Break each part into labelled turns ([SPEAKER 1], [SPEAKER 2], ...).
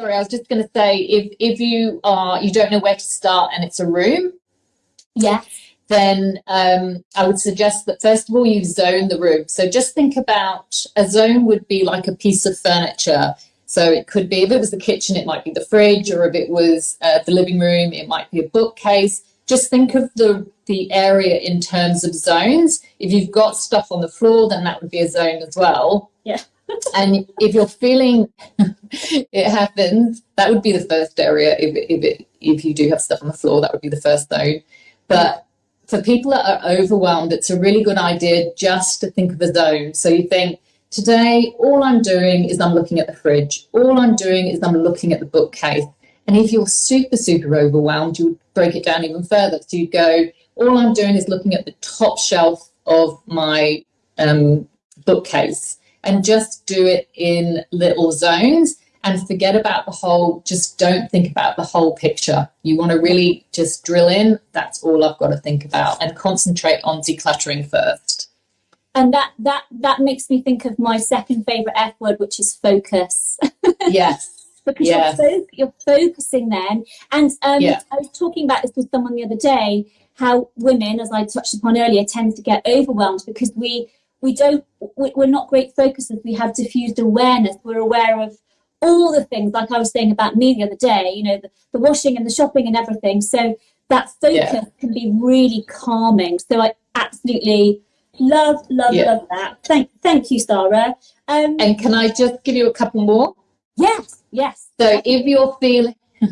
[SPEAKER 1] Sorry, I was just going to say if if you are you don't know where to start and it's a room,
[SPEAKER 2] Yeah.
[SPEAKER 1] then um, I would suggest that first of all you zone the room. So just think about a zone would be like a piece of furniture. So it could be if it was the kitchen, it might be the fridge, or if it was uh, the living room, it might be a bookcase. Just think of the the area in terms of zones. If you've got stuff on the floor, then that would be a zone as well.
[SPEAKER 2] Yeah.
[SPEAKER 1] And if you're feeling it happens, that would be the first area. If if it if you do have stuff on the floor, that would be the first zone. But for people that are overwhelmed, it's a really good idea just to think of a zone. So you think, today, all I'm doing is I'm looking at the fridge. All I'm doing is I'm looking at the bookcase. And if you're super, super overwhelmed, you would break it down even further. So you go, all I'm doing is looking at the top shelf of my um, bookcase and just do it in little zones and forget about the whole, just don't think about the whole picture. You want to really just drill in. That's all I've got to think about and concentrate on decluttering first.
[SPEAKER 2] And that that that makes me think of my second favorite F word, which is focus.
[SPEAKER 1] Yes.
[SPEAKER 2] because
[SPEAKER 1] Yes.
[SPEAKER 2] you're, fo- you're focusing then. And um,
[SPEAKER 1] Yeah.
[SPEAKER 2] I was talking about this with someone the other day, how women, as I touched upon earlier, tend to get overwhelmed because we we don't we- we're not great focusers. We have diffused awareness. We're aware of all the things, like I was saying about me the other day. You know, the, the washing and the shopping and everything. So that focus
[SPEAKER 1] Yeah.
[SPEAKER 2] can be really calming. So I absolutely love love
[SPEAKER 1] Yeah.
[SPEAKER 2] love that. Thank thank you, Sarah. Um,
[SPEAKER 1] And can I just give you a couple more?
[SPEAKER 2] yes, yes.
[SPEAKER 1] So if you're feeling, I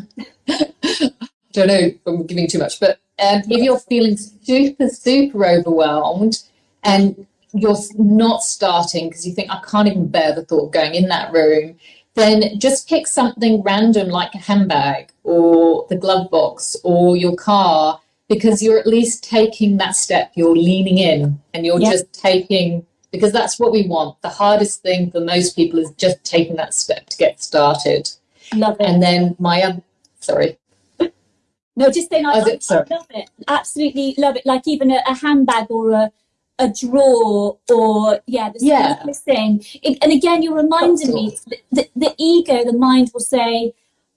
[SPEAKER 1] don't know if I'm giving too much, but um, if you're feeling super, super overwhelmed and you're not starting because you think, I can't even bear the thought of going in that room, then just pick something random like a handbag or the glove box or your car because you're at least taking that step. You're leaning in and you're
[SPEAKER 2] Yeah.
[SPEAKER 1] just taking, because that's what we want. The hardest thing for most people is just taking that step to get started.
[SPEAKER 2] Love it.
[SPEAKER 1] And then my other, sorry,
[SPEAKER 2] No, just saying, I, I. I love it. Absolutely love it. Like even a, a handbag or a, a drawer or, yeah, the
[SPEAKER 1] Yeah.
[SPEAKER 2] thing. It, and again, you're reminding me the, the, ego, the mind will say,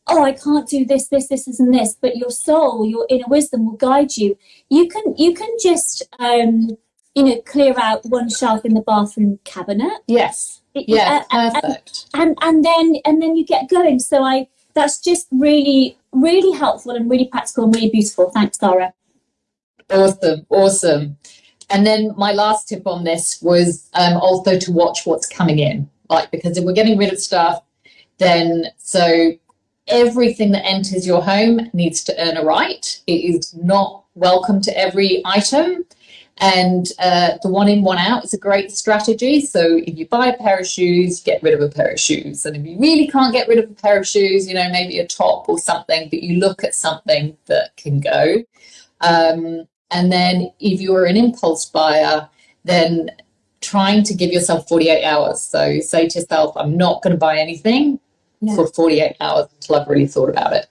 [SPEAKER 2] oh, I can't do this, this, this, and this. But your soul, your inner wisdom will guide you. You can, you can just, um, you know, clear out one shelf in the bathroom cabinet.
[SPEAKER 1] yes, yeah,
[SPEAKER 2] uh,
[SPEAKER 1] perfect.
[SPEAKER 2] and and then and then you get going so i that's just really really helpful and really practical and really beautiful thanks Sarah.
[SPEAKER 1] Awesome, awesome. And then my last tip on this was um, also to watch what's coming in. Like, because if we're getting rid of stuff, then so everything that enters your home needs to earn a right. It is not welcome to every item. And uh, the one in, one out is a great strategy. So if you buy a pair of shoes, get rid of a pair of shoes. And if you really can't get rid of a pair of shoes, you know, maybe a top or something, but you look at something that can go. Um, and then if you're an impulse buyer, then trying to give yourself 48 hours. So say to yourself, I'm not going to buy anything
[SPEAKER 2] Yeah.
[SPEAKER 1] for 48 hours until I've really thought about it.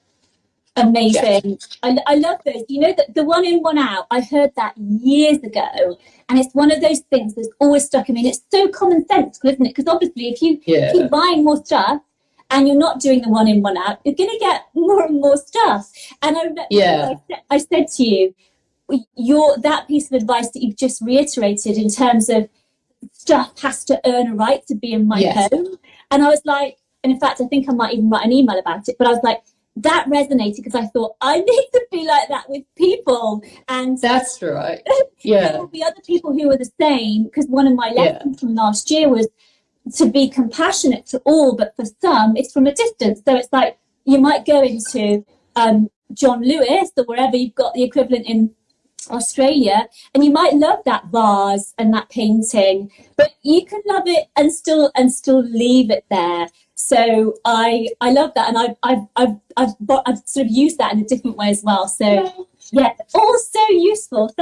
[SPEAKER 2] amazing I, I love those you know that the one in one out i heard that years ago and it's one of those things that's always stuck in me and it's so common sense isn't it because obviously if you
[SPEAKER 1] Yeah.
[SPEAKER 2] keep buying more stuff and you're not doing the one in one out you're going to get more and more stuff and i remember
[SPEAKER 1] Yeah.
[SPEAKER 2] I, said, I said to you your that piece of advice that you've just reiterated in terms of stuff has to earn a right to be in my
[SPEAKER 1] Yes.
[SPEAKER 2] home and i was like and in fact i think i might even write an email about it but i was like that resonated because i thought i need to be like that with people and
[SPEAKER 1] That's right. Yeah.
[SPEAKER 2] there will be other people who are the same because one of my
[SPEAKER 1] Yeah.
[SPEAKER 2] lessons from last year was to be compassionate to all but for some it's from a distance so it's like you might go into um, John Lewis or wherever you've got the equivalent in australia and you might love that vase and that painting but you can love it and still and still leave it there. So i i love that and i've i've i've, I've, I've sort of used that in a different way as well. So yeah all so useful. Thank